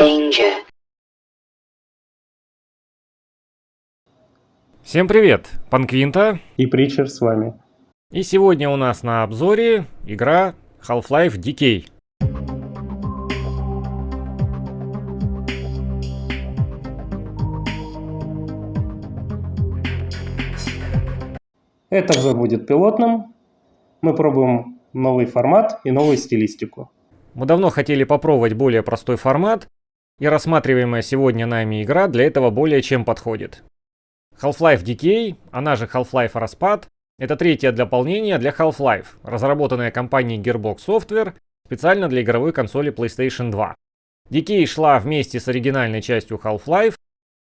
Danger. Всем привет, Панквинта. И Притчер с вами. И сегодня у нас на обзоре игра Half-Life Decay. Это обзор будет пилотным. Мы пробуем новый формат и новую стилистику. Мы давно хотели попробовать более простой формат, и рассматриваемая сегодня нами игра для этого более чем подходит. Half-Life Decay, она же Half-Life Распад, это третье дополнение для Half-Life, разработанное компанией Gearbox Software специально для игровой консоли PlayStation 2. Decay шла вместе с оригинальной частью Half-Life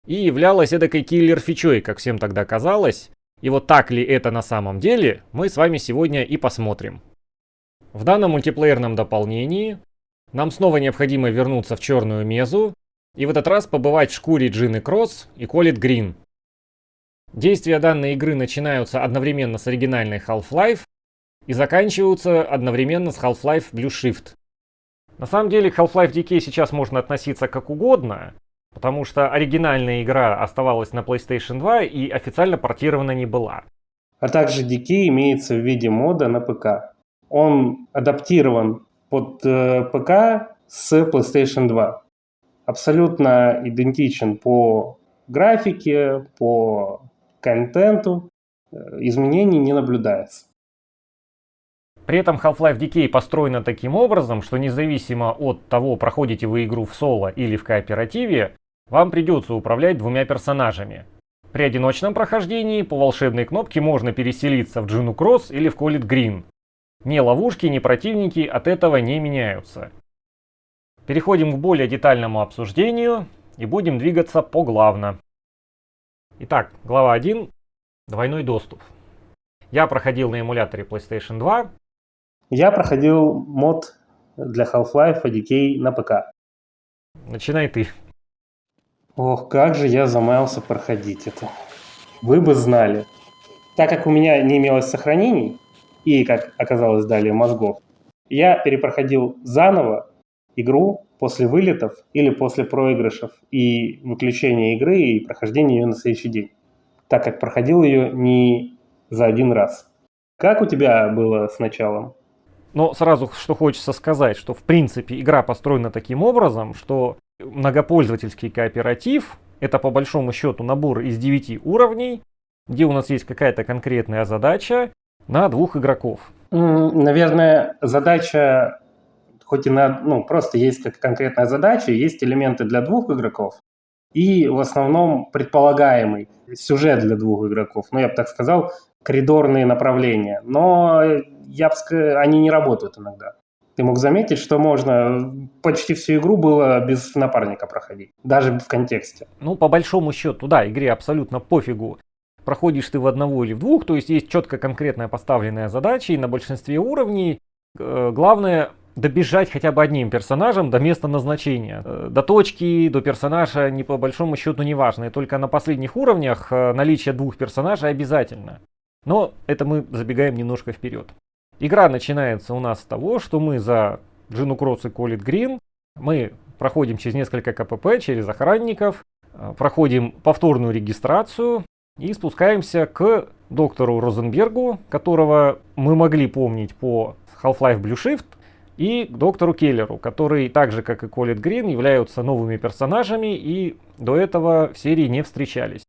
и являлась эдакой киллер-фичой, как всем тогда казалось. И вот так ли это на самом деле, мы с вами сегодня и посмотрим. В данном мультиплеерном дополнении нам снова необходимо вернуться в черную мезу и в этот раз побывать в шкуре Джины Кросс и Колит Грин. Действия данной игры начинаются одновременно с оригинальной Half-Life и заканчиваются одновременно с Half-Life Blue Shift. На самом деле Half-Life Decay сейчас можно относиться как угодно, потому что оригинальная игра оставалась на PlayStation 2 и официально портирована не была. А также Decay имеется в виде мода на ПК. Он адаптирован под э, ПК с PlayStation 2. Абсолютно идентичен по графике, по контенту, э, изменений не наблюдается. При этом Half-Life Decay построена таким образом, что независимо от того, проходите вы игру в соло или в кооперативе, вам придется управлять двумя персонажами. При одиночном прохождении по волшебной кнопке можно переселиться в Джину Кросс или в Колит Грин. Ни ловушки, ни противники от этого не меняются. Переходим к более детальному обсуждению и будем двигаться поглавно. Итак, глава 1. Двойной доступ. Я проходил на эмуляторе PlayStation 2. Я проходил мод для Half-Life Decay на ПК. Начинай ты. Ох, как же я замаялся проходить это. Вы бы знали. Так как у меня не имелось сохранений, и, как оказалось далее, мозгов, я перепроходил заново игру после вылетов или после проигрышев и выключения игры и прохождения ее на следующий день, так как проходил ее не за один раз. Как у тебя было с началом? Но сразу что хочется сказать, что в принципе игра построена таким образом, что многопользовательский кооператив это по большому счету набор из 9 уровней, где у нас есть какая-то конкретная задача на двух игроков. Наверное, задача хоть и на, ну, просто есть как конкретная задача, есть элементы для двух игроков, и в основном предполагаемый сюжет для двух игроков. Ну, я бы так сказал, коридорные направления. Но я бы сказал, они не работают иногда. Ты мог заметить, что можно почти всю игру было без напарника проходить, даже в контексте. Ну, по большому счету, да, игре абсолютно пофигу. Проходишь ты в одного или в двух, то есть есть четко конкретная поставленная задача, и на большинстве уровней э, главное добежать хотя бы одним персонажем до места назначения. Э, до точки, до персонажа не по большому счету не важно. И только на последних уровнях э, наличие двух персонажей обязательно. Но это мы забегаем немножко вперед. Игра начинается у нас с того, что мы за Джину Кросс и Колит Грин, мы проходим через несколько КПП, через охранников, э, проходим повторную регистрацию и спускаемся к доктору Розенбергу, которого мы могли помнить по Half-Life Blue Shift, и к доктору Келлеру, который, так же как и Колет Грин, являются новыми персонажами и до этого в серии не встречались.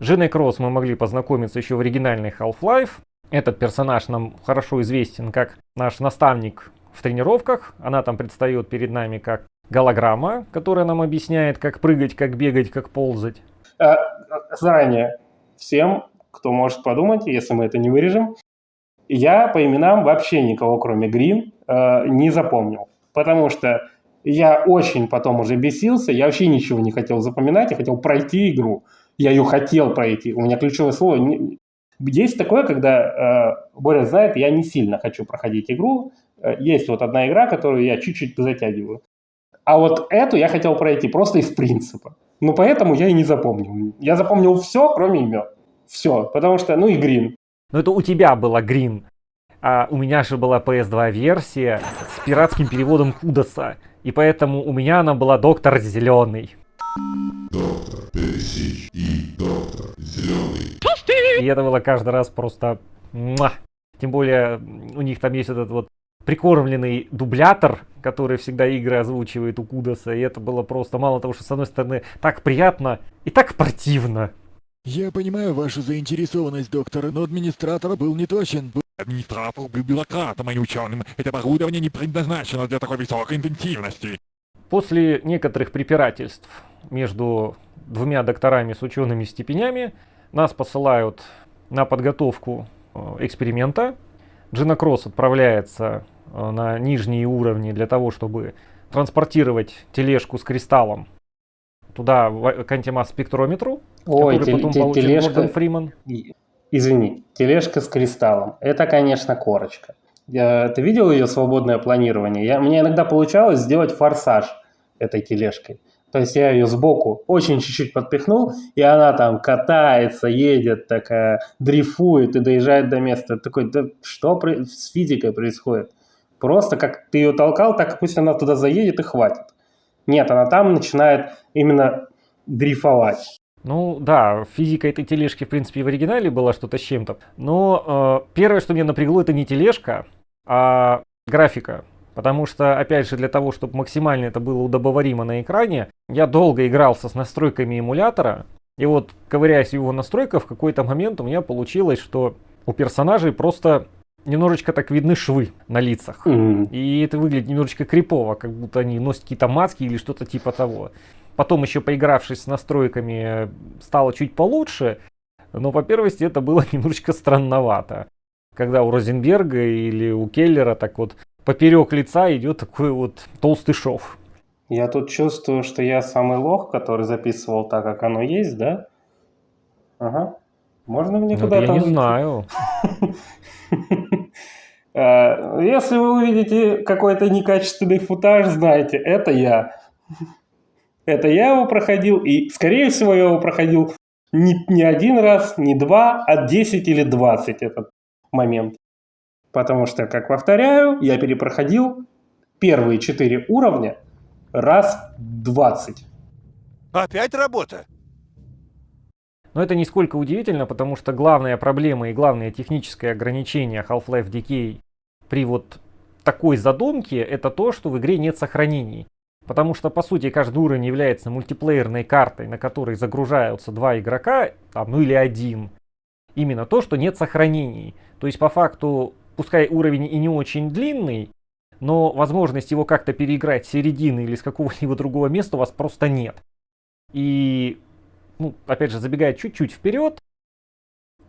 Женой Кросс мы могли познакомиться еще в оригинальной Half-Life. Этот персонаж нам хорошо известен как наш наставник в тренировках. Она там предстает перед нами как голограмма, которая нам объясняет, как прыгать, как бегать, как ползать. А, заранее всем, кто может подумать, если мы это не вырежем, я по именам вообще никого, кроме Грин, Э, не запомнил. Потому что я очень потом уже бесился, я вообще ничего не хотел запоминать, я хотел пройти игру. Я ее хотел пройти. У меня ключевое слово... Есть такое, когда э, Боря знает, я не сильно хочу проходить игру. Э, есть вот одна игра, которую я чуть-чуть затягиваю. А вот эту я хотел пройти просто из принципа. Ну, поэтому я и не запомнил. Я запомнил все, кроме имен. Все. Потому что, ну и Грин. Ну, это у тебя было Грин. А у меня же была PS2 версия с пиратским переводом Кудаса. И поэтому у меня она была доктор зеленый. Доктор Пересич и доктор Зеленый. И это было каждый раз просто... муа. Тем более у них там есть этот вот прикормленный дублятор, который всегда игры озвучивает у Кудаса. И это было просто мало того, что с одной стороны так приятно и так противно. Я понимаю вашу заинтересованность, доктор, но администратор был не точен. Администратор был бюрократом, а не ученым. Это оборудование не предназначено для такой высокой интенсивности. После некоторых препирательств между двумя докторами с учеными степенями нас посылают на подготовку э, эксперимента. Джинокросс отправляется э, на нижние уровни для того, чтобы транспортировать тележку с кристаллом туда, в- к антимасс-спектрометру, который тел- потом те- получит тележка, Морган Фриман. Извини, тележка с кристаллом. Это, конечно, корочка. Я- ты видел ее свободное планирование? Я, мне иногда получалось сделать форсаж этой тележкой. То есть я ее сбоку очень чуть-чуть подпихнул, и она там катается, едет, такая, дрейфует и доезжает до места. Такой, да что с физикой происходит? Просто как ты ее толкал, так пусть она туда заедет и хватит. Нет, она там начинает именно дрейфовать. Ну да, физика этой тележки, в принципе, в оригинале была что-то с чем-то. Но э, первое, что меня напрягло, это не тележка, а графика. Потому что, опять же, для того, чтобы максимально это было удобоваримо на экране, я долго игрался с настройками эмулятора. И вот, ковыряясь в его настройках, в какой-то момент у меня получилось, что у персонажей просто немножечко так видны швы на лицах. М. И это выглядит немножечко крипово, как будто они носят какие-то маски или что-то типа того. Потом еще поигравшись с настройками, э, стало чуть получше, но по первости это было немножечко странновато. Когда у Розенберга или у Келлера так вот поперек лица идет такой вот толстый шов. Я тут чувствую, что я самый лох, который записывал так, как оно есть, да? Ага. Можно мне Ну, куда-то... я не знаю. Э, Если вы увидите какой-то некачественный футаж, знаете, это я. Это я его проходил, и, скорее всего, я его проходил не, не один раз, не два, а 10 или 20 этот момент. Потому что, как повторяю, я перепроходил первые четыре уровня раз 20. Опять работа? Но это нисколько удивительно, потому что главная проблема и главное техническое ограничение Half-Life Decay при вот такой задумке, это то, что в игре нет сохранений. Потому что, по сути, каждый уровень является мультиплеерной картой, на которой загружаются два игрока, там, ну или один. Именно то, что нет сохранений. То есть, по факту, пускай уровень и не очень длинный, но возможность его как-то переиграть с середины или с какого-либо другого места у вас просто нет. И ну, опять же, забегая чуть-чуть вперед,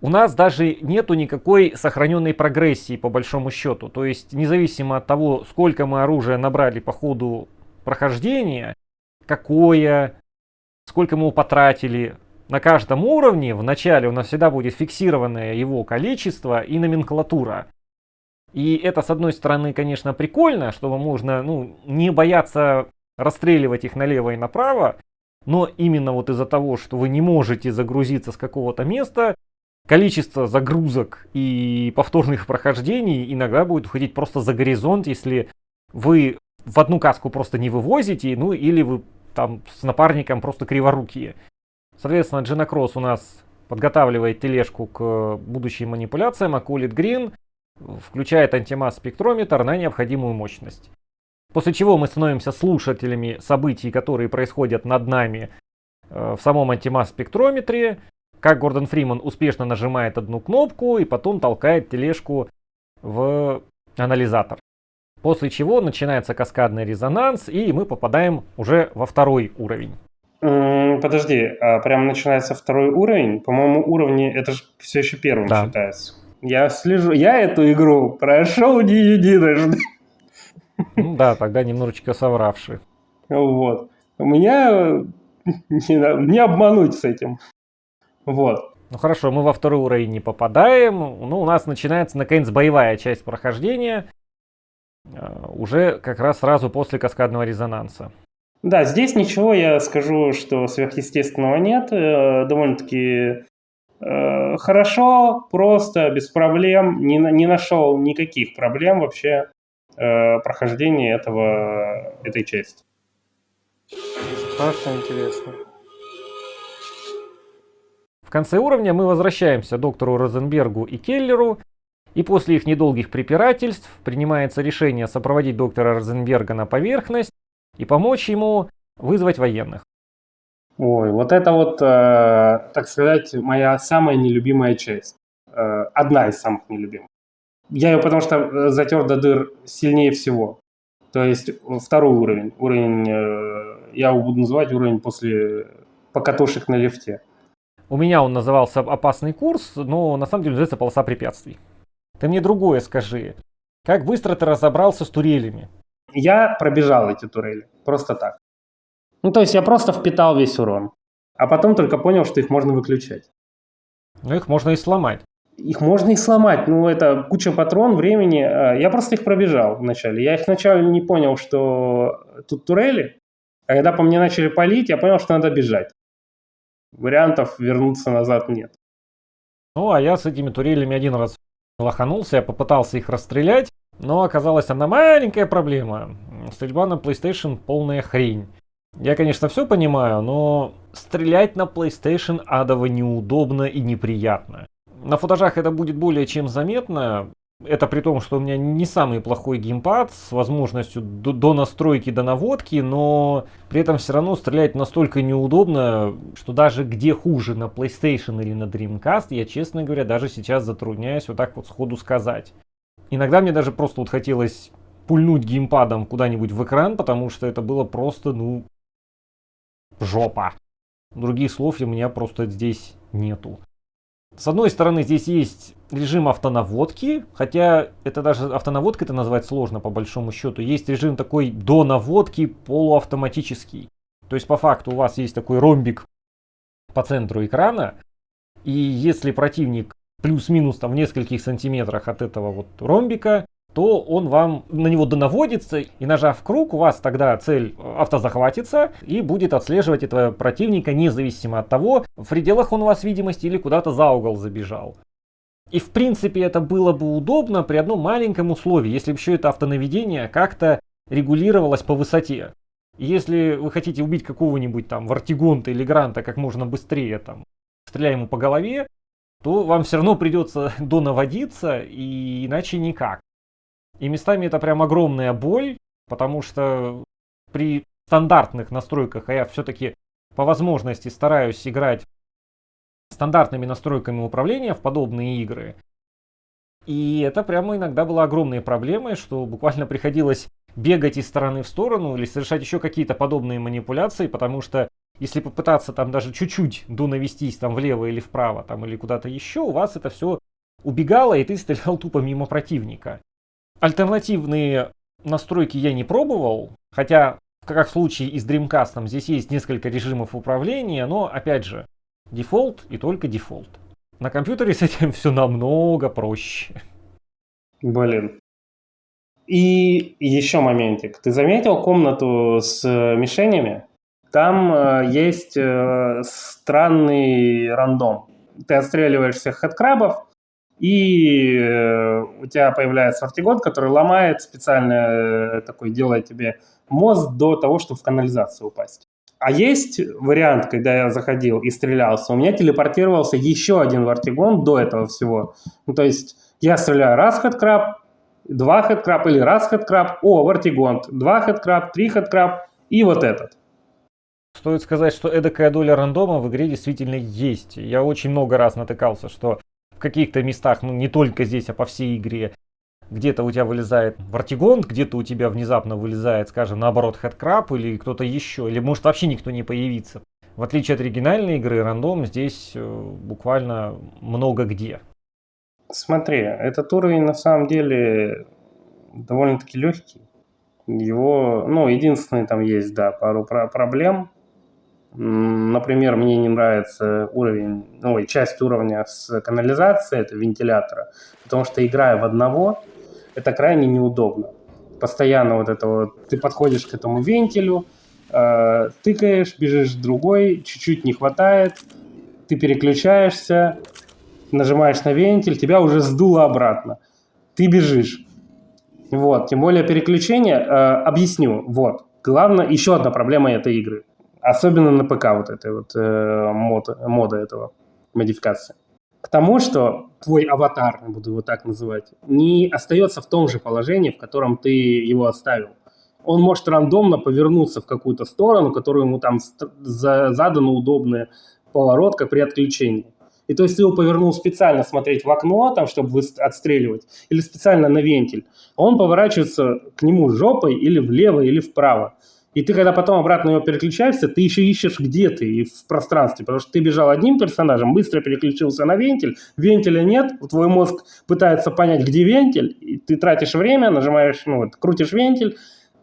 у нас даже нету никакой сохраненной прогрессии по большому счету. То есть, независимо от того, сколько мы оружия набрали по ходу прохождения, какое, сколько мы его потратили, на каждом уровне в начале у нас всегда будет фиксированное его количество и номенклатура. И это, с одной стороны, конечно, прикольно, что можно ну, не бояться расстреливать их налево и направо, но именно вот из-за того, что вы не можете загрузиться с какого-то места, количество загрузок и повторных прохождений иногда будет уходить просто за горизонт, если вы в одну каску просто не вывозите, ну или вы там с напарником просто криворукие. Соответственно, Джинокросс у нас подготавливает тележку к будущим манипуляциям, а Колит Грин включает антимасс спектрометр на необходимую мощность. После чего мы становимся слушателями событий, которые происходят над нами э, в самом антимасс спектрометре, как Гордон Фриман успешно нажимает одну кнопку и потом толкает тележку в анализатор. После чего начинается каскадный резонанс, и мы попадаем уже во второй уровень. Подожди, а прям начинается второй уровень? По-моему, уровни это же все еще первым Да. считается. Я слежу, я эту игру прошел не единожды. Ну да, тогда немножечко совравши. Вот. У меня не, не обмануть с этим. Вот. Ну хорошо, мы во второй уровень не попадаем. Ну, у нас начинается, наконец, боевая часть прохождения. э, Уже как раз сразу после каскадного резонанса. Да, здесь ничего, я скажу, что сверхъестественного нет. Э, Довольно-таки э, хорошо, просто, без проблем. Не, не нашел никаких проблем вообще э, прохождение этого, этой части. Страшно интересно. В конце уровня мы возвращаемся доктору Розенбергу и Келлеру, и после их недолгих препирательств принимается решение сопроводить доктора Розенберга на поверхность и помочь ему вызвать военных. Ой, вот это вот, э, так сказать, моя самая нелюбимая часть. Э, одна из самых нелюбимых. Я ее потому что э, затер до дыр сильнее всего. То есть второй уровень. Уровень, э, я его буду называть уровень после покатушек на лифте. У меня он назывался «Опасный курс», но на самом деле называется «Полоса препятствий». Ты мне другое скажи. Как быстро ты разобрался с турелями? Я пробежал эти турели. Просто так. Ну, то есть я просто впитал весь урон. А потом только понял, что их можно выключать. Ну, их можно и сломать. Их можно и сломать. Ну, это куча патрон, времени. А, я просто их пробежал вначале. Я их вначале не понял, что тут турели. А когда по мне начали палить, я понял, что надо бежать. Вариантов вернуться назад нет. Ну, а я с этими турелями один раз лоханулся, я попытался их расстрелять, но оказалась одна маленькая проблема. Стрельба на PlayStation полная хрень. Я, конечно, все понимаю, но стрелять на PlayStation адово неудобно и неприятно. На футажах это будет более чем заметно. Это при том, что у меня не самый плохой геймпад с возможностью до, настройки, до наводки, но при этом все равно стрелять настолько неудобно, что даже где хуже, на PlayStation или на Dreamcast, я, честно говоря, даже сейчас затрудняюсь вот так вот сходу сказать. Иногда мне даже просто вот хотелось пульнуть геймпадом куда-нибудь в экран, потому что это было просто, ну, жопа. Других слов у меня просто здесь нету. С одной стороны, здесь есть режим автонаводки, хотя это даже автонаводка это назвать сложно по большому счету. Есть режим такой до наводки полуавтоматический. То есть по факту у вас есть такой ромбик по центру экрана, и если противник плюс-минус там в нескольких сантиметрах от этого вот ромбика, то он вам на него донаводится, и нажав круг, у вас тогда цель автозахватится и будет отслеживать этого противника независимо от того, в пределах он у вас видимости или куда-то за угол забежал. И в принципе это было бы удобно при одном маленьком условии, если бы еще это автонаведение как-то регулировалось по высоте. если вы хотите убить какого-нибудь там Вартигонта или Гранта как можно быстрее, там, стреляя ему по голове, то вам все равно придется донаводиться, и иначе никак. И местами это прям огромная боль, потому что при стандартных настройках, а я все-таки по возможности стараюсь играть стандартными настройками управления в подобные игры. И это прямо иногда была огромной проблемой, что буквально приходилось бегать из стороны в сторону или совершать еще какие-то подобные манипуляции, потому что если попытаться там даже чуть-чуть донавестись там влево или вправо там или куда-то еще, у вас это все убегало и ты стрелял тупо мимо противника. Альтернативные настройки я не пробовал, хотя, как в случае и с Dreamcast, здесь есть несколько режимов управления, но, опять же, дефолт и только дефолт. На компьютере с этим все намного проще. Блин. И еще моментик. Ты заметил комнату с мишенями? Там э, есть э, странный рандом. Ты отстреливаешься хэдкрабов, и э, у тебя появляется ортигон, который ломает специально э, такой, делает тебе мозг до того, чтобы в канализацию упасть. А есть вариант, когда я заходил и стрелялся, у меня телепортировался еще один вартигон до этого всего. Ну, то есть я стреляю раз хэдкраб, два хэдкраб или раз хэдкраб, о, вартигон, два хэдкраб, три хэдкраб и вот этот. Стоит сказать, что эдакая доля рандома в игре действительно есть. Я очень много раз натыкался, что в каких-то местах, ну не только здесь, а по всей игре, где-то у тебя вылезает вартигон, где-то у тебя внезапно вылезает, скажем, наоборот, хэдкраб или кто-то еще, или может вообще никто не появится. В отличие от оригинальной игры, рандом здесь э, буквально много где. Смотри, этот уровень на самом деле довольно-таки легкий. Его, ну, единственное там есть, да, пару про проблем. Например, мне не нравится уровень, ну, часть уровня с канализацией, это вентилятора, потому что играя в одного, это крайне неудобно. Постоянно вот это вот, ты подходишь к этому вентилю, э, тыкаешь, бежишь другой, чуть-чуть не хватает, ты переключаешься, нажимаешь на вентиль, тебя уже сдуло обратно. Ты бежишь. Вот, тем более переключение, э, объясню, вот. Главное, еще одна проблема этой игры. Особенно на ПК вот этой вот э, мод, мода этого, модификации. К тому, что твой аватар, буду его так называть, не остается в том же положении, в котором ты его оставил. Он может рандомно повернуться в какую-то сторону, которую ему там задано удобный поворот, как при отключении. И то есть ты его повернул специально смотреть в окно, там, чтобы отстреливать, или специально на вентиль. Он поворачивается к нему жопой или влево, или вправо. И ты, когда потом обратно его переключаешься, ты еще ищешь, где ты и в пространстве. Потому что ты бежал одним персонажем, быстро переключился на вентиль, вентиля нет, твой мозг пытается понять, где вентиль, и ты тратишь время, нажимаешь, ну вот, крутишь вентиль,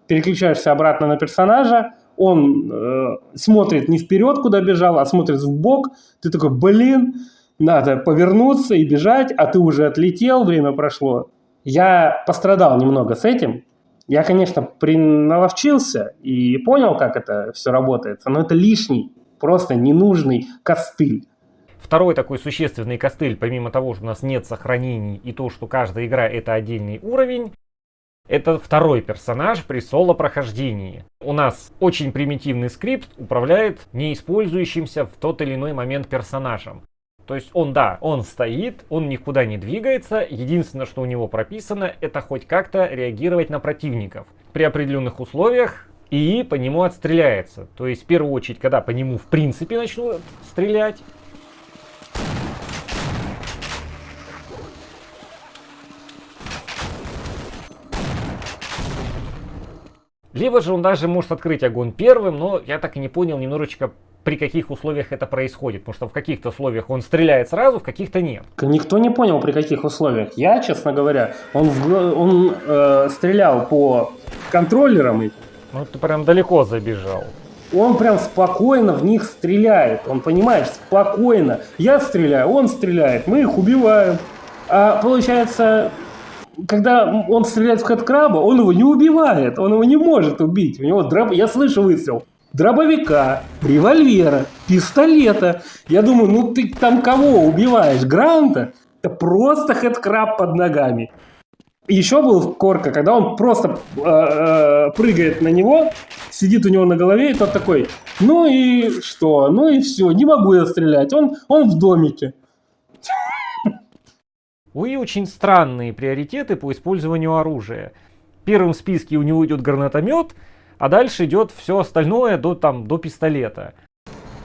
переключаешься обратно на персонажа, он э, смотрит не вперед, куда бежал, а смотрит в бок. Ты такой, блин, надо повернуться и бежать, а ты уже отлетел, время прошло. Я пострадал немного с этим. Я, конечно, приналовчился и понял, как это все работает, но это лишний, просто ненужный костыль. Второй такой существенный костыль, помимо того, что у нас нет сохранений и то, что каждая игра это отдельный уровень, это второй персонаж при соло-прохождении. У нас очень примитивный скрипт управляет неиспользующимся в тот или иной момент персонажем. То есть он, да, он стоит, он никуда не двигается. Единственное, что у него прописано, это хоть как-то реагировать на противников. При определенных условиях и по нему отстреляется. То есть в первую очередь, когда по нему в принципе начнут стрелять, Либо же он даже может открыть огонь первым, но я так и не понял немножечко при каких условиях это происходит. Потому что в каких-то условиях он стреляет сразу, в каких-то нет. Никто не понял, при каких условиях. Я, честно говоря, он, он э, стрелял по контроллерам. Ну, ты прям далеко забежал. Он прям спокойно в них стреляет. Он, понимаешь, спокойно. Я стреляю, он стреляет, мы их убиваем. А получается, когда он стреляет в хэдкраба, он его не убивает, он его не может убить. У него дроб... Я слышу выстрел. Дробовика, револьвера, пистолета. Я думаю, ну ты там кого убиваешь? Гранта? Это просто хэдкраб под ногами. Еще был Корка, когда он просто э, э, прыгает на него, сидит у него на голове, и тот такой, ну и что, ну и все, не могу я стрелять, он, он в домике. У Уи очень странные приоритеты по использованию оружия. В первом списке у него идет гранатомет, а дальше идет все остальное до, там, до пистолета.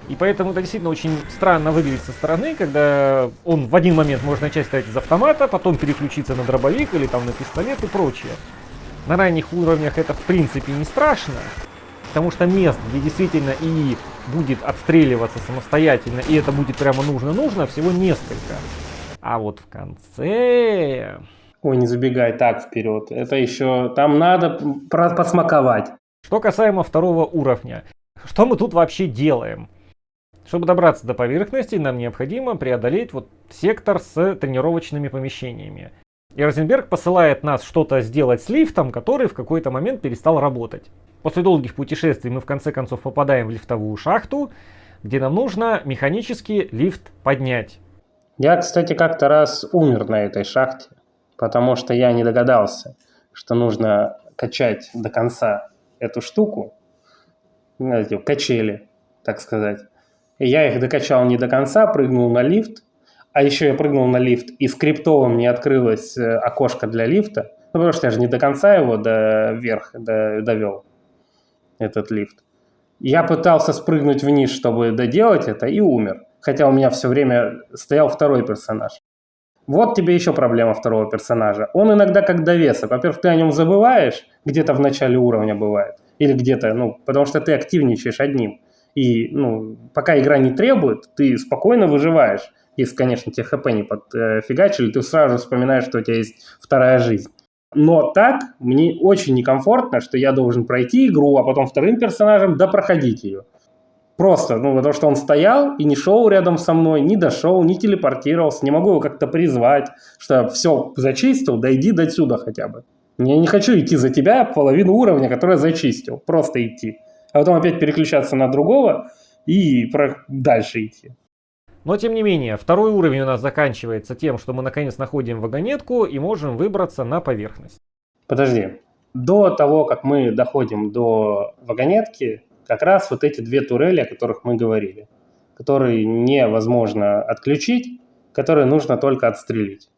И поэтому это действительно очень странно выглядит со стороны, когда он в один момент может начать стрелять из автомата, потом переключиться на дробовик или там на пистолет и прочее. На ранних уровнях это в принципе не страшно, потому что мест, где действительно и будет отстреливаться самостоятельно, и это будет прямо нужно-нужно, всего несколько. А вот в конце... Ой, не забегай так вперед. Это еще... Там надо посмаковать. Что касаемо второго уровня. Что мы тут вообще делаем? Чтобы добраться до поверхности, нам необходимо преодолеть вот сектор с тренировочными помещениями. И Розенберг посылает нас что-то сделать с лифтом, который в какой-то момент перестал работать. После долгих путешествий мы в конце концов попадаем в лифтовую шахту, где нам нужно механически лифт поднять. Я, кстати, как-то раз умер на этой шахте, потому что я не догадался, что нужно качать до конца эту штуку, знаете, качели, так сказать. И я их докачал не до конца, прыгнул на лифт, а еще я прыгнул на лифт, и скриптовым не открылось э, окошко для лифта, ну, потому что я же не до конца его до вверх до, довел, этот лифт. Я пытался спрыгнуть вниз, чтобы доделать это, и умер хотя у меня все время стоял второй персонаж. Вот тебе еще проблема второго персонажа. Он иногда как довесок. Во-первых, ты о нем забываешь, где-то в начале уровня бывает. Или где-то, ну, потому что ты активничаешь одним. И, ну, пока игра не требует, ты спокойно выживаешь. Если, конечно, тебе хп не подфигачили, ты сразу вспоминаешь, что у тебя есть вторая жизнь. Но так мне очень некомфортно, что я должен пройти игру, а потом вторым персонажем допроходить ее. Просто, ну, потому что он стоял и не шел рядом со мной, не дошел, не телепортировался, не могу его как-то призвать, что все зачистил, дойди до сюда хотя бы. Я не хочу идти за тебя половину уровня, который зачистил, просто идти. А потом опять переключаться на другого и дальше идти. Но тем не менее, второй уровень у нас заканчивается тем, что мы наконец находим вагонетку и можем выбраться на поверхность. Подожди. До того, как мы доходим до вагонетки, как раз вот эти две турели, о которых мы говорили, которые невозможно отключить, которые нужно только отстрелить.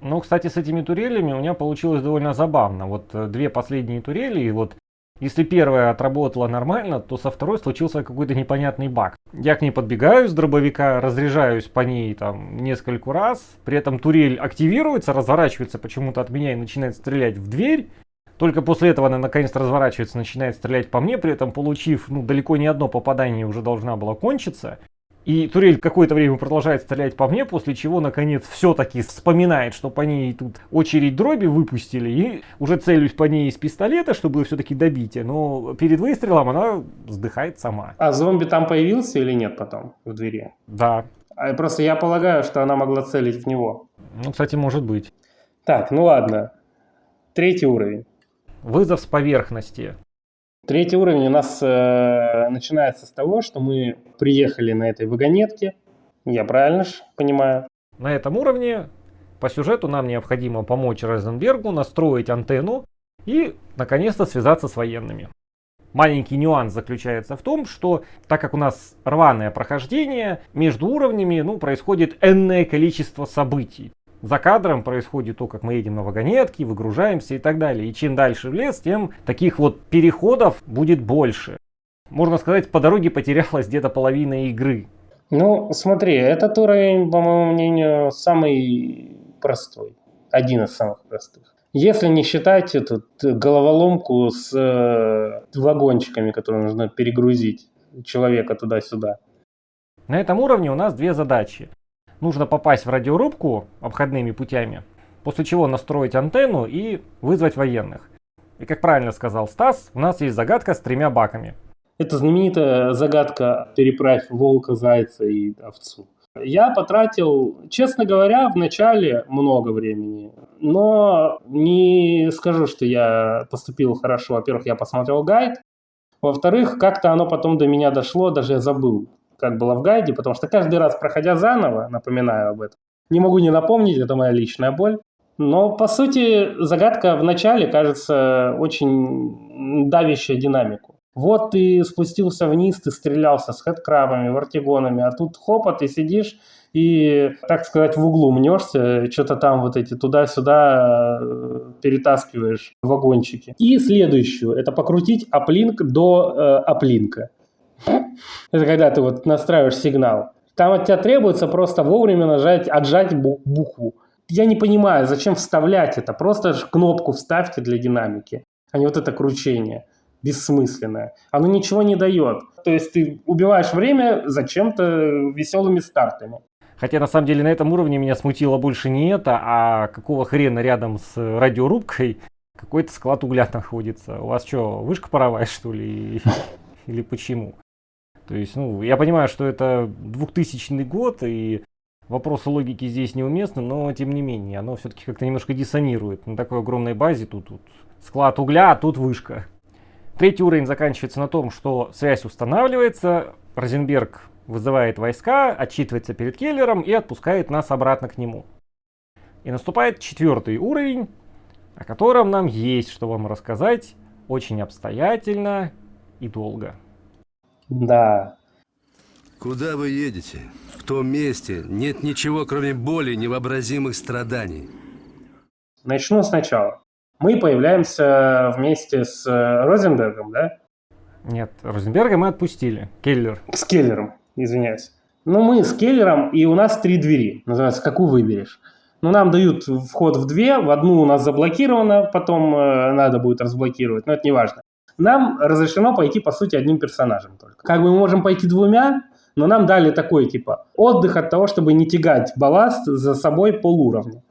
Ну, кстати, с этими турелями у меня получилось довольно забавно. Вот э, две последние турели, и вот если первая отработала нормально, то со второй случился какой-то непонятный баг. Я к ней подбегаю с дробовика, разряжаюсь по ней там несколько раз, при этом турель активируется, разворачивается почему-то от меня и начинает стрелять в дверь. Только после этого она наконец-то разворачивается, начинает стрелять по мне, при этом получив, ну, далеко не одно попадание уже должна была кончиться. И турель какое-то время продолжает стрелять по мне, после чего, наконец, все-таки вспоминает, что по ней тут очередь дроби выпустили, и уже целюсь по ней из пистолета, чтобы все-таки добить, но перед выстрелом она вздыхает сама. А зомби там появился или нет потом в двери? Да. А просто я полагаю, что она могла целить в него. Ну, кстати, может быть. Так, ну ладно. Третий уровень. Вызов с поверхности. Третий уровень у нас э, начинается с того, что мы приехали на этой вагонетке. Я правильно ж понимаю? На этом уровне по сюжету нам необходимо помочь Розенбергу настроить антенну и, наконец-то, связаться с военными. Маленький нюанс заключается в том, что так как у нас рваное прохождение, между уровнями ну, происходит энное количество событий за кадром происходит то, как мы едем на вагонетке, выгружаемся и так далее. И чем дальше в лес, тем таких вот переходов будет больше. Можно сказать, по дороге потерялась где-то половина игры. Ну, смотри, этот уровень, по моему мнению, самый простой. Один из самых простых. Если не считать эту головоломку с э, вагончиками, которые нужно перегрузить человека туда-сюда. На этом уровне у нас две задачи нужно попасть в радиорубку обходными путями, после чего настроить антенну и вызвать военных. И как правильно сказал Стас, у нас есть загадка с тремя баками. Это знаменитая загадка «Переправь волка, зайца и овцу». Я потратил, честно говоря, в начале много времени, но не скажу, что я поступил хорошо. Во-первых, я посмотрел гайд, во-вторых, как-то оно потом до меня дошло, даже я забыл, как было в гайде, потому что каждый раз, проходя заново, напоминаю об этом, не могу не напомнить, это моя личная боль. Но, по сути, загадка в начале кажется очень давящая динамику. Вот ты спустился вниз, ты стрелялся с хэдкрабами, вартигонами, а тут хопа, ты сидишь и, так сказать, в углу мнешься, что-то там вот эти туда-сюда э, перетаскиваешь вагончики. И следующую, это покрутить аплинк до э, аплинка. Это когда ты вот настраиваешь сигнал. Там от тебя требуется просто вовремя нажать, отжать букву. Я не понимаю, зачем вставлять это. Просто кнопку вставьте для динамики, а не вот это кручение бессмысленное. Оно ничего не дает. То есть ты убиваешь время зачем-то веселыми стартами. Хотя на самом деле на этом уровне меня смутило больше не это, а какого хрена рядом с радиорубкой какой-то склад угля находится. У вас что, вышка паровая что ли? Или почему? То есть, ну, я понимаю, что это 2000 год, и вопросы логики здесь неуместны, но тем не менее, оно все-таки как-то немножко диссонирует. На такой огромной базе тут, тут склад угля, а тут вышка. Третий уровень заканчивается на том, что связь устанавливается, Розенберг вызывает войска, отчитывается перед Келлером и отпускает нас обратно к нему. И наступает четвертый уровень, о котором нам есть что вам рассказать очень обстоятельно и долго. Да. Куда вы едете? В том месте нет ничего, кроме боли невообразимых страданий. Начну сначала. Мы появляемся вместе с э, Розенбергом, да? Нет, Розенберга мы отпустили. Келлер. С Келлером, извиняюсь. Ну, мы с Келлером, и у нас три двери. Называется, какую выберешь. Ну, нам дают вход в две, в одну у нас заблокировано, потом э, надо будет разблокировать, но это не важно нам разрешено пойти, по сути, одним персонажем только. Как бы мы можем пойти двумя, но нам дали такой, типа, отдых от того, чтобы не тягать балласт за собой полуровня.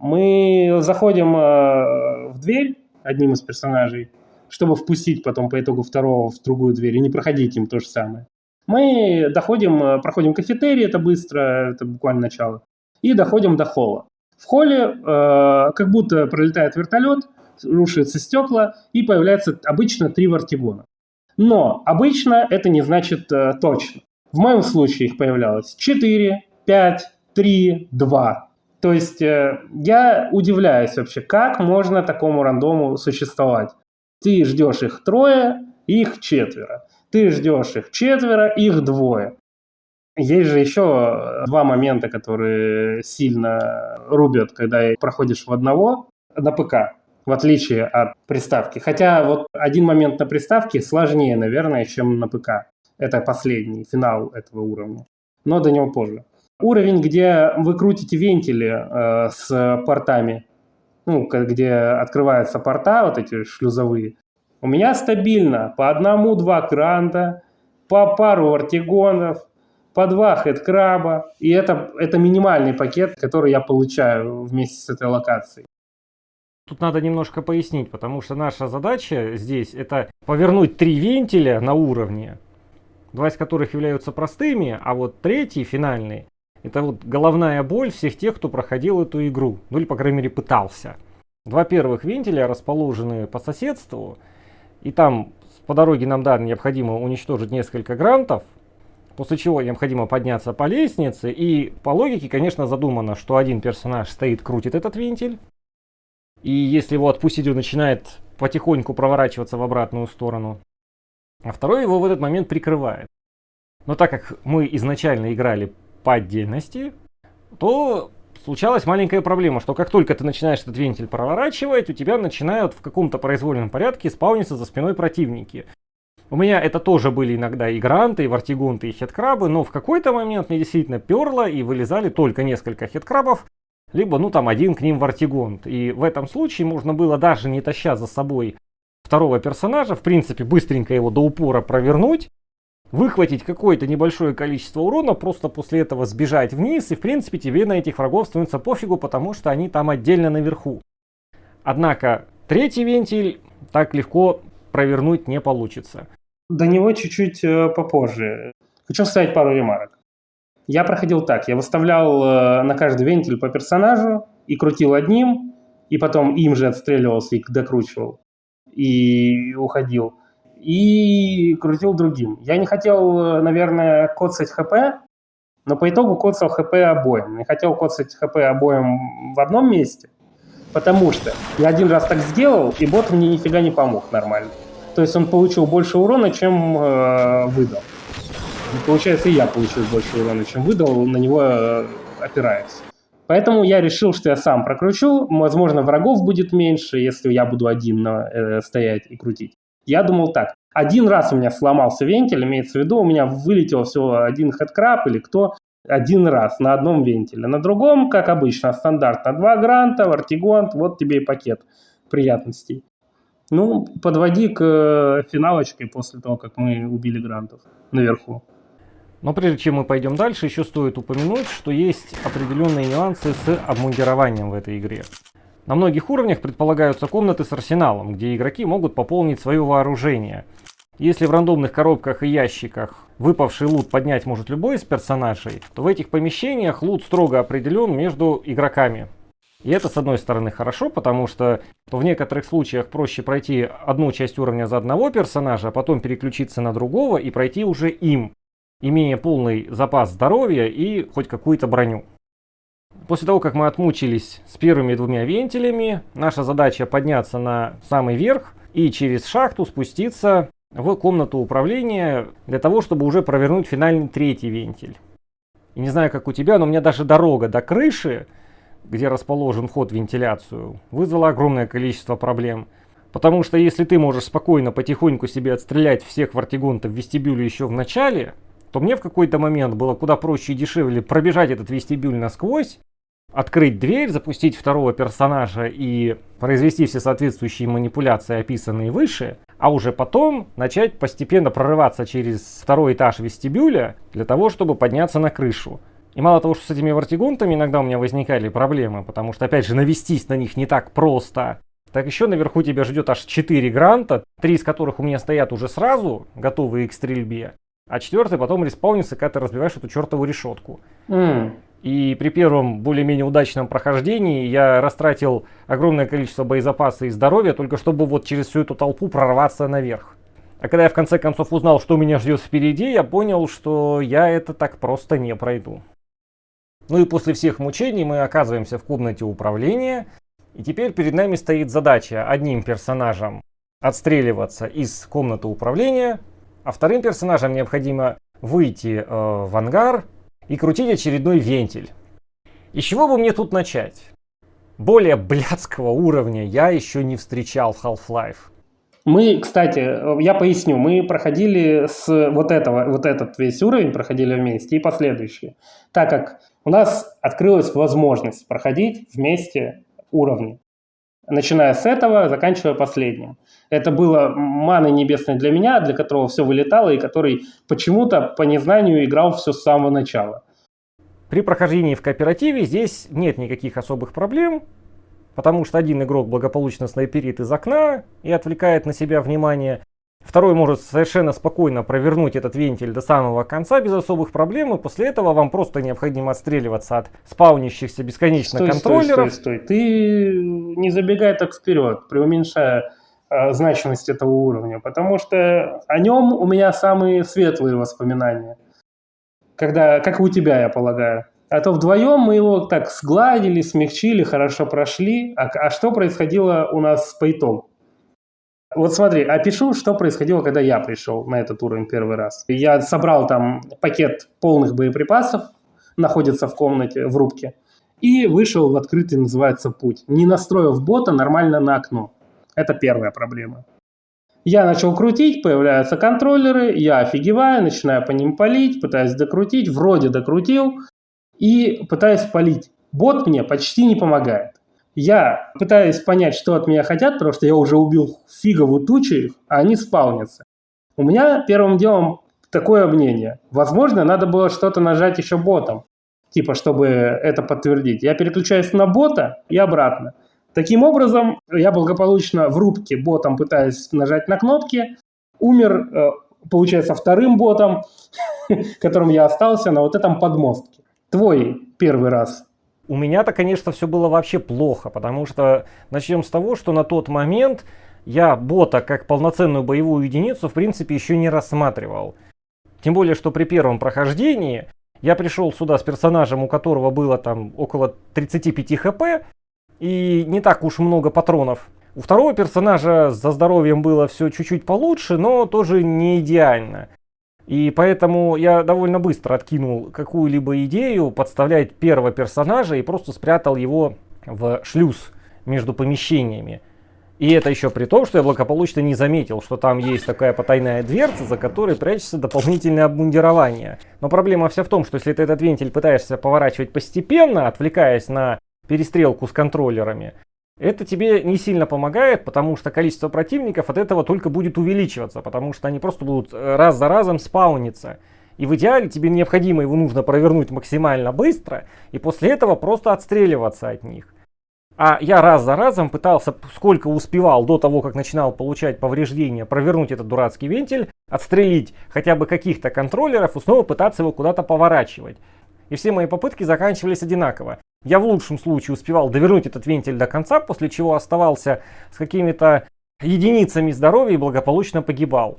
Мы заходим э, в дверь одним из персонажей, чтобы впустить потом по итогу второго в другую дверь и не проходить им то же самое. Мы доходим, э, проходим кафетерий, это быстро, это буквально начало, и доходим до холла. В холле э, как будто пролетает вертолет, рушатся стекла, и появляется обычно три вартигона. Но обычно это не значит э, точно. В моем случае их появлялось 4, 5, 3, 2. То есть э, я удивляюсь вообще, как можно такому рандому существовать. Ты ждешь их трое, их четверо. Ты ждешь их четверо, их двое. Есть же еще два момента, которые сильно рубят, когда проходишь в одного на ПК, в отличие от приставки. Хотя вот один момент на приставке сложнее, наверное, чем на ПК. Это последний, финал этого уровня. Но до него позже. Уровень, где вы крутите вентили э, с портами, ну, где открываются порта, вот эти шлюзовые, у меня стабильно по одному-два кранта, по пару артигонов, по два хедкраба. И это, это минимальный пакет, который я получаю вместе с этой локацией. Тут надо немножко пояснить, потому что наша задача здесь это повернуть три вентиля на уровне, два из которых являются простыми, а вот третий, финальный, это вот головная боль всех тех, кто проходил эту игру, ну или по крайней мере пытался. Два первых вентиля расположены по соседству, и там по дороге нам, да, необходимо уничтожить несколько грантов, после чего необходимо подняться по лестнице, и по логике, конечно, задумано, что один персонаж стоит, крутит этот вентиль, и если его отпустить, он начинает потихоньку проворачиваться в обратную сторону, а второй его в этот момент прикрывает. Но так как мы изначально играли по отдельности, то случалась маленькая проблема, что как только ты начинаешь этот вентиль проворачивать, у тебя начинают в каком-то произвольном порядке спауниться за спиной противники. У меня это тоже были иногда и гранты, и вартигунты, и хедкрабы, но в какой-то момент мне действительно перло и вылезали только несколько хедкрабов, либо ну там один к ним вартигонт. И в этом случае можно было даже не таща за собой второго персонажа, в принципе быстренько его до упора провернуть, выхватить какое-то небольшое количество урона, просто после этого сбежать вниз, и в принципе тебе на этих врагов становится пофигу, потому что они там отдельно наверху. Однако третий вентиль так легко провернуть не получится. До него чуть-чуть э, попозже. Хочу вставить пару ремарок. Я проходил так, я выставлял э, на каждый вентиль по персонажу и крутил одним, и потом им же отстреливался и докручивал, и уходил и крутил другим. Я не хотел, наверное, коцать ХП, но по итогу коцал ХП обоим. Не хотел коцать ХП обоим в одном месте, потому что я один раз так сделал, и бот мне нифига не помог нормально. То есть он получил больше урона, чем э, выдал. И получается, и я получил больше урона, чем выдал, на него э, опираясь. Поэтому я решил, что я сам прокручу. Возможно, врагов будет меньше, если я буду один на, э, стоять и крутить. Я думал так. Один раз у меня сломался вентиль, имеется в виду, у меня вылетел всего один хедкраб или кто, один раз на одном вентиле. На другом, как обычно, стандартно, два гранта, вартигонт, вот тебе и пакет приятностей. Ну, подводи к э, финалочке после того, как мы убили грантов наверху. Но прежде чем мы пойдем дальше, еще стоит упомянуть, что есть определенные нюансы с обмундированием в этой игре. На многих уровнях предполагаются комнаты с арсеналом, где игроки могут пополнить свое вооружение. Если в рандомных коробках и ящиках выпавший лут поднять может любой из персонажей, то в этих помещениях лут строго определен между игроками. И это с одной стороны хорошо, потому что в некоторых случаях проще пройти одну часть уровня за одного персонажа, а потом переключиться на другого и пройти уже им, имея полный запас здоровья и хоть какую-то броню. После того, как мы отмучились с первыми двумя вентилями, наша задача подняться на самый верх и через шахту спуститься в комнату управления для того, чтобы уже провернуть финальный третий вентиль. И не знаю, как у тебя, но у меня даже дорога до крыши, где расположен вход в вентиляцию, вызвала огромное количество проблем. Потому что если ты можешь спокойно потихоньку себе отстрелять всех вартигонтов в вестибюле еще в начале, то мне в какой-то момент было куда проще и дешевле пробежать этот вестибюль насквозь, открыть дверь, запустить второго персонажа и произвести все соответствующие манипуляции, описанные выше, а уже потом начать постепенно прорываться через второй этаж вестибюля для того, чтобы подняться на крышу. И мало того, что с этими вартигонтами иногда у меня возникали проблемы, потому что, опять же, навестись на них не так просто, так еще наверху тебя ждет аж 4 гранта, три из которых у меня стоят уже сразу, готовые к стрельбе, а четвертый потом респаунится, когда ты разбиваешь эту чертову решетку. Mm. И при первом более-менее удачном прохождении я растратил огромное количество боезапаса и здоровья, только чтобы вот через всю эту толпу прорваться наверх. А когда я в конце концов узнал, что меня ждет впереди, я понял, что я это так просто не пройду. Ну и после всех мучений мы оказываемся в комнате управления. И теперь перед нами стоит задача одним персонажем отстреливаться из комнаты управления, а вторым персонажам необходимо выйти э, в ангар и крутить очередной вентиль. И с чего бы мне тут начать? Более блядского уровня я еще не встречал в Half-Life. Мы, кстати, я поясню, мы проходили с вот этого, вот этот весь уровень проходили вместе и последующие, так как у нас открылась возможность проходить вместе уровни, начиная с этого, заканчивая последним. Это было маной небесной для меня, для которого все вылетало и который почему-то по незнанию играл все с самого начала. При прохождении в кооперативе здесь нет никаких особых проблем, потому что один игрок благополучно снайперит из окна и отвлекает на себя внимание. Второй может совершенно спокойно провернуть этот вентиль до самого конца без особых проблем, и после этого вам просто необходимо отстреливаться от спаунящихся бесконечно стой, контроллеров. Стой, стой, стой. Ты не забегай так вперед, преуменьшая э, значимость этого уровня, потому что о нем у меня самые светлые воспоминания. Когда, как и у тебя, я полагаю. А то вдвоем мы его так сгладили, смягчили, хорошо прошли. А, а что происходило у нас по итогу? Вот смотри, опишу, что происходило, когда я пришел на этот уровень первый раз. Я собрал там пакет полных боеприпасов, находится в комнате, в рубке, и вышел в открытый, называется, путь. Не настроив бота нормально на окно. Это первая проблема. Я начал крутить, появляются контроллеры, я офигеваю, начинаю по ним палить, пытаюсь докрутить, вроде докрутил, и пытаюсь полить. Бот мне почти не помогает. Я пытаюсь понять, что от меня хотят, потому что я уже убил фигову тучу а они спаунятся. У меня первым делом такое мнение. Возможно, надо было что-то нажать еще ботом, типа, чтобы это подтвердить. Я переключаюсь на бота и обратно. Таким образом, я благополучно в рубке ботом пытаюсь нажать на кнопки, умер, э, получается, вторым ботом, которым я остался на вот этом подмостке. Твой первый раз. У меня-то, конечно, все было вообще плохо, потому что начнем с того, что на тот момент я бота как полноценную боевую единицу в принципе еще не рассматривал. Тем более, что при первом прохождении я пришел сюда с персонажем, у которого было там около 35 хп, и не так уж много патронов. У второго персонажа за здоровьем было все чуть-чуть получше, но тоже не идеально. И поэтому я довольно быстро откинул какую-либо идею подставлять первого персонажа и просто спрятал его в шлюз между помещениями. И это еще при том, что я благополучно не заметил, что там есть такая потайная дверца, за которой прячется дополнительное обмундирование. Но проблема вся в том, что если ты этот вентиль пытаешься поворачивать постепенно, отвлекаясь на перестрелку с контроллерами, это тебе не сильно помогает, потому что количество противников от этого только будет увеличиваться, потому что они просто будут э, раз за разом спауниться. И в идеале тебе необходимо его нужно провернуть максимально быстро, и после этого просто отстреливаться от них. А я раз за разом пытался, сколько успевал до того, как начинал получать повреждения, провернуть этот дурацкий вентиль, отстрелить хотя бы каких-то контроллеров и снова пытаться его куда-то поворачивать. И все мои попытки заканчивались одинаково. Я в лучшем случае успевал довернуть этот вентиль до конца, после чего оставался с какими-то единицами здоровья и благополучно погибал.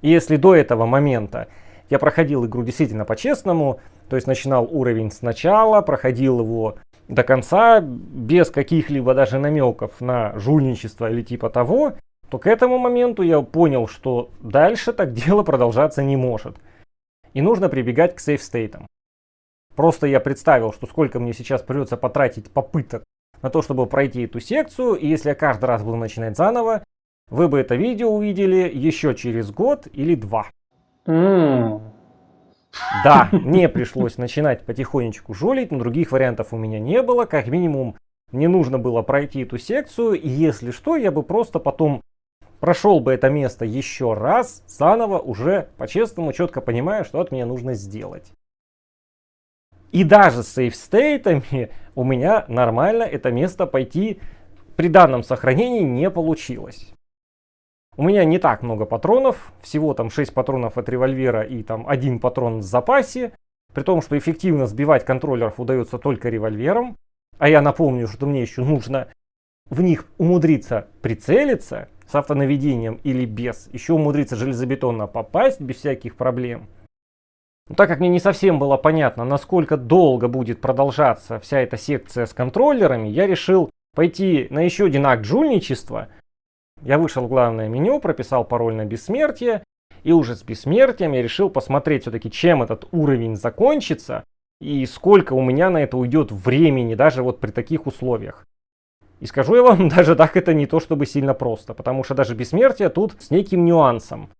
И если до этого момента я проходил игру действительно по-честному, то есть начинал уровень сначала, проходил его до конца, без каких-либо даже намеков на жульничество или типа того, то к этому моменту я понял, что дальше так дело продолжаться не может. И нужно прибегать к сейфстейтам. Просто я представил, что сколько мне сейчас придется потратить попыток на то, чтобы пройти эту секцию. И если я каждый раз буду начинать заново, вы бы это видео увидели еще через год или два. Mm. Да, мне пришлось начинать потихонечку жулить, но других вариантов у меня не было. Как минимум, мне нужно было пройти эту секцию, и если что, я бы просто потом прошел бы это место еще раз, заново, уже по-честному, четко понимая, что от меня нужно сделать. И даже с сейфстейтами у меня нормально это место пойти при данном сохранении не получилось. У меня не так много патронов, всего там 6 патронов от револьвера и там один патрон в запасе. При том, что эффективно сбивать контроллеров удается только револьвером. А я напомню, что мне еще нужно в них умудриться прицелиться с автонаведением или без. Еще умудриться железобетонно попасть без всяких проблем. Но так как мне не совсем было понятно, насколько долго будет продолжаться вся эта секция с контроллерами, я решил пойти на еще один акт жульничества. Я вышел в главное меню, прописал пароль на бессмертие, и уже с бессмертием я решил посмотреть все-таки, чем этот уровень закончится, и сколько у меня на это уйдет времени, даже вот при таких условиях. И скажу я вам, даже так это не то чтобы сильно просто, потому что даже бессмертие тут с неким нюансом.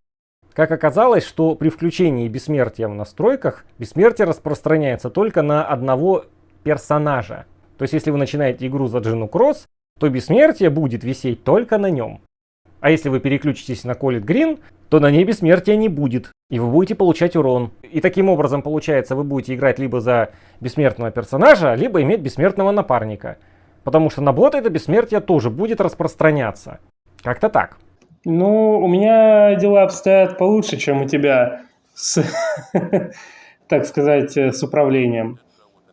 Как оказалось, что при включении бессмертия в настройках, бессмертие распространяется только на одного персонажа. То есть, если вы начинаете игру за Джину Кросс, то бессмертие будет висеть только на нем. А если вы переключитесь на Колит Грин, то на ней бессмертия не будет, и вы будете получать урон. И таким образом, получается, вы будете играть либо за бессмертного персонажа, либо иметь бессмертного напарника. Потому что на бота это бессмертие тоже будет распространяться. Как-то так. Ну, у меня дела обстоят получше, чем у тебя с, так сказать, с управлением.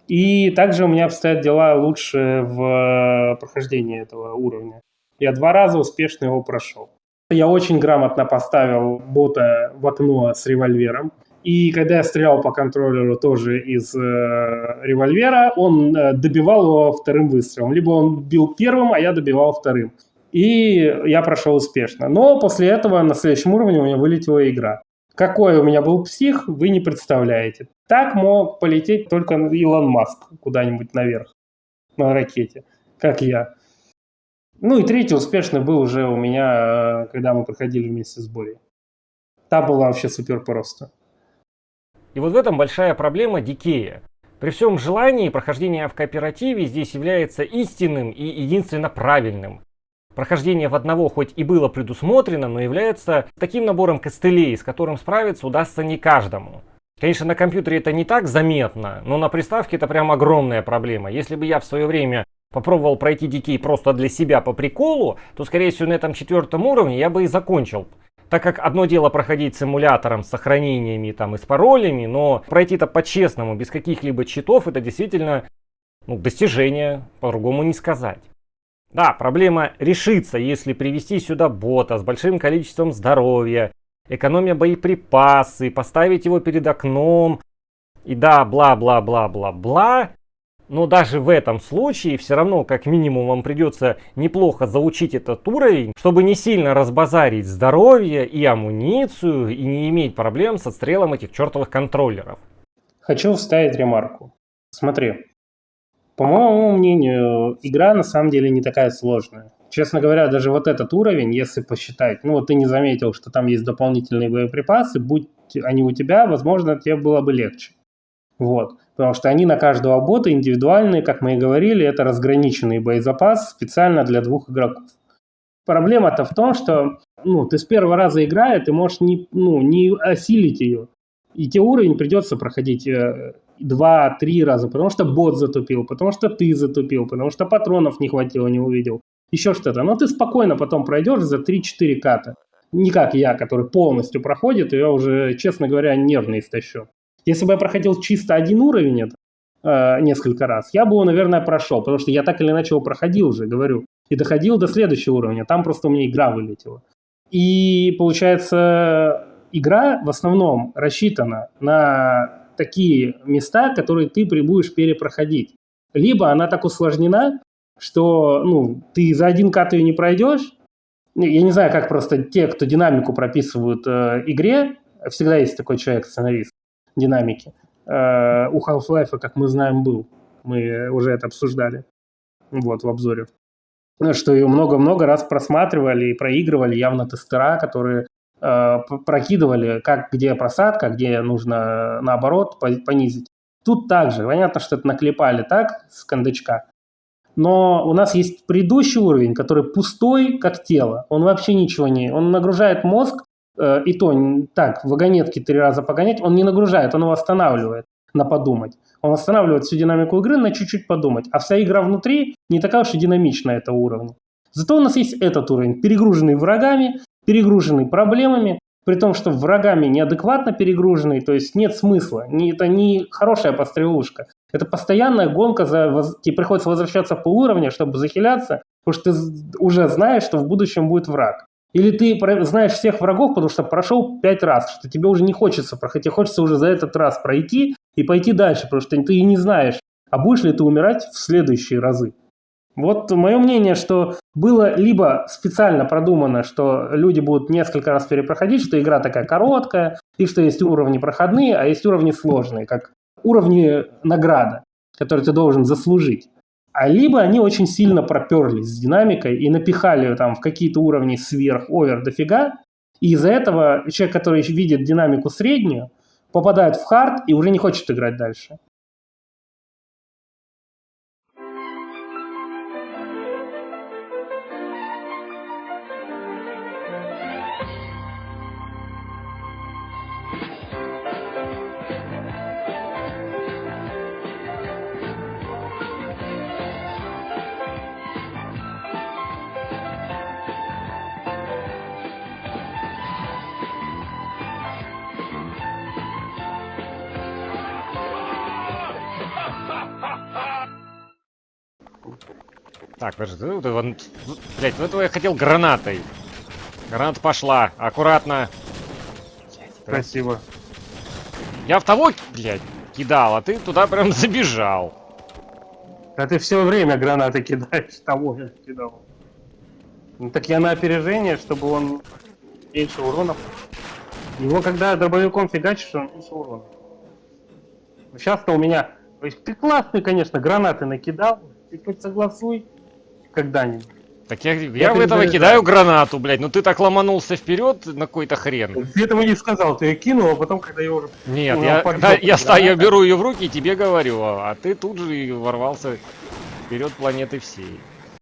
И также у меня обстоят дела лучше в прохождении этого уровня. Я два раза успешно его прошел. Я очень грамотно поставил бота в окно с револьвером. И когда я стрелял по контроллеру тоже из э, револьвера, он э, добивал его вторым выстрелом. Либо он бил первым, а я добивал вторым. И я прошел успешно. Но после этого на следующем уровне у меня вылетела игра. Какой у меня был псих, вы не представляете. Так мог полететь только Илон Маск куда-нибудь наверх на ракете, как я. Ну и третий успешный был уже у меня, э, когда мы проходили вместе с Борей. Там было вообще супер просто. И вот в этом большая проблема Дикея. При всем желании прохождение в кооперативе здесь является истинным и единственно правильным. Прохождение в одного хоть и было предусмотрено, но является таким набором костылей, с которым справиться удастся не каждому. Конечно, на компьютере это не так заметно, но на приставке это прям огромная проблема. Если бы я в свое время попробовал пройти Дикей просто для себя по приколу, то, скорее всего, на этом четвертом уровне я бы и закончил. Так как одно дело проходить симулятором с сохранениями там и с паролями, но пройти это по-честному, без каких-либо читов, это действительно ну, достижение, по-другому не сказать. Да, проблема решится, если привести сюда бота с большим количеством здоровья, экономия боеприпасы, поставить его перед окном, и да, бла-бла-бла-бла-бла. Но даже в этом случае все равно как минимум вам придется неплохо заучить этот уровень, чтобы не сильно разбазарить здоровье и амуницию и не иметь проблем с отстрелом этих чертовых контроллеров. Хочу вставить ремарку. Смотри, по моему мнению, игра на самом деле не такая сложная. Честно говоря, даже вот этот уровень, если посчитать, ну вот ты не заметил, что там есть дополнительные боеприпасы, будь они у тебя, возможно, тебе было бы легче. Вот. Потому что они на каждого бота индивидуальные, как мы и говорили, это разграниченный боезапас специально для двух игроков. Проблема-то в том, что ну, ты с первого раза играя, ты можешь не, ну, не осилить ее. И тебе уровень придется проходить э, два-три раза, потому что бот затупил, потому что ты затупил, потому что патронов не хватило, не увидел, еще что-то. Но ты спокойно потом пройдешь за 3-4 ката. Не как я, который полностью проходит, и я уже, честно говоря, нервно истощу. Если бы я проходил чисто один уровень это, э, несколько раз, я бы его, наверное, прошел, потому что я так или иначе его проходил уже, говорю. И доходил до следующего уровня, там просто у меня игра вылетела. И получается, игра в основном рассчитана на такие места, которые ты будешь перепроходить. Либо она так усложнена, что ну, ты за один кат ее не пройдешь. Я не знаю, как просто те, кто динамику прописывают э, игре, всегда есть такой человек-сценарист динамики. Э, у Half-Life, как мы знаем, был. Мы уже это обсуждали вот, в обзоре. Что ее много-много раз просматривали и проигрывали явно тестера, которые прокидывали, как где просадка, где нужно наоборот понизить. Тут также, понятно, что это наклепали так с кондачка, но у нас есть предыдущий уровень, который пустой, как тело. Он вообще ничего не... Он нагружает мозг, э, и то так, вагонетки три раза погонять, он не нагружает, он его останавливает на подумать. Он останавливает всю динамику игры на чуть-чуть подумать. А вся игра внутри не такая уж и динамичная этого уровня. Зато у нас есть этот уровень, перегруженный врагами, перегруженный проблемами, при том, что врагами неадекватно перегруженный, то есть нет смысла. Это не хорошая пострелушка. Это постоянная гонка, за, тебе приходится возвращаться по уровню, чтобы захиляться, потому что ты уже знаешь, что в будущем будет враг. Или ты знаешь всех врагов, потому что прошел пять раз, что тебе уже не хочется проходить, тебе хочется уже за этот раз пройти и пойти дальше, потому что ты и не знаешь, а будешь ли ты умирать в следующие разы. Вот мое мнение, что было либо специально продумано, что люди будут несколько раз перепроходить, что игра такая короткая, и что есть уровни проходные, а есть уровни сложные, как уровни награда, которые ты должен заслужить. А либо они очень сильно проперлись с динамикой и напихали там в какие-то уровни сверх, овер дофига, и из-за этого человек, который видит динамику среднюю, попадает в хард и уже не хочет играть дальше. Так, подожди, ты, ты вон- блядь, ну этого я хотел гранатой. Граната пошла, аккуратно. Спасибо. Я в того, блядь, кидал, а ты туда прям забежал. А ты все время гранаты кидаешь, того я кидал. Ну так я на опережение, чтобы он меньше урона. Его когда дробовиком фигачишь, он меньше урона. Сейчас-то у меня... то есть Ты классный, конечно, гранаты накидал. Ты хоть согласуй когда-нибудь. Так я, я, в перезаряжаю. этого кидаю гранату, блядь, ну ты так ломанулся вперед на какой-то хрен. Ты этого не сказал, ты ее кинул, а потом, когда я уже... Нет, я, пойдёт да, я, ста- я беру ее в руки и тебе говорю, а ты тут же ворвался вперед планеты всей.